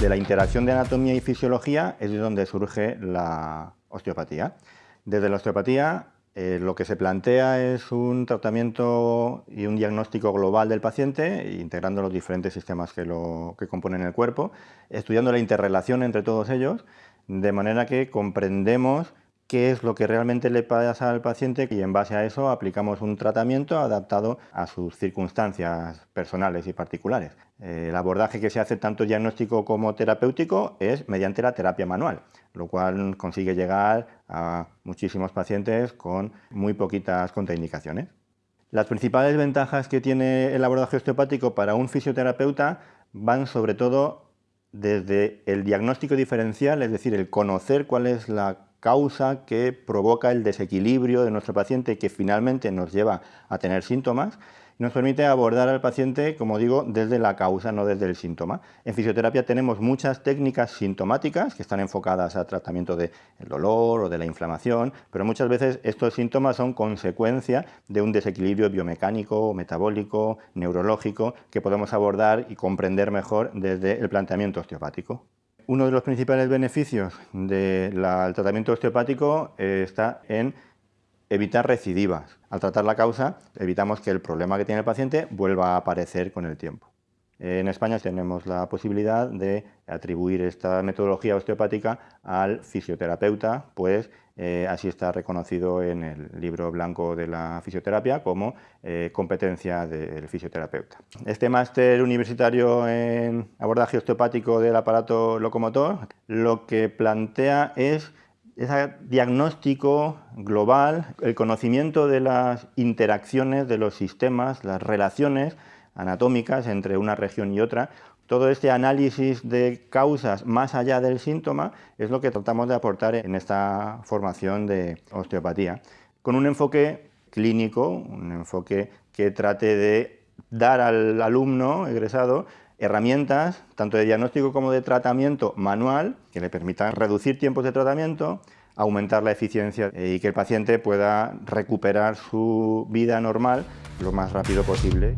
de la interacción de anatomía y fisiología es de donde surge la osteopatía. Desde la osteopatía eh, lo que se plantea es un tratamiento y un diagnóstico global del paciente, integrando los diferentes sistemas que, lo, que componen el cuerpo, estudiando la interrelación entre todos ellos, de manera que comprendemos qué es lo que realmente le pasa al paciente y en base a eso aplicamos un tratamiento adaptado a sus circunstancias personales y particulares. El abordaje que se hace tanto diagnóstico como terapéutico es mediante la terapia manual, lo cual consigue llegar a muchísimos pacientes con muy poquitas contraindicaciones. Las principales ventajas que tiene el abordaje osteopático para un fisioterapeuta van sobre todo desde el diagnóstico diferencial, es decir, el conocer cuál es la causa que provoca el desequilibrio de nuestro paciente que finalmente nos lleva a tener síntomas, nos permite abordar al paciente, como digo, desde la causa, no desde el síntoma. En fisioterapia tenemos muchas técnicas sintomáticas que están enfocadas a tratamiento del dolor o de la inflamación, pero muchas veces estos síntomas son consecuencia de un desequilibrio biomecánico, metabólico, neurológico, que podemos abordar y comprender mejor desde el planteamiento osteopático. Uno de los principales beneficios del tratamiento osteopático eh, está en evitar recidivas. Al tratar la causa, evitamos que el problema que tiene el paciente vuelva a aparecer con el tiempo. En España tenemos la posibilidad de atribuir esta metodología osteopática al fisioterapeuta, pues eh, así está reconocido en el libro blanco de la fisioterapia como eh, competencia del fisioterapeuta. Este máster universitario en abordaje osteopático del aparato locomotor lo que plantea es ese diagnóstico global, el conocimiento de las interacciones de los sistemas, las relaciones anatómicas entre una región y otra, todo este análisis de causas más allá del síntoma es lo que tratamos de aportar en esta formación de osteopatía, con un enfoque clínico, un enfoque que trate de dar al alumno egresado herramientas, tanto de diagnóstico como de tratamiento manual, que le permitan reducir tiempos de tratamiento, aumentar la eficiencia y que el paciente pueda recuperar su vida normal lo más rápido posible.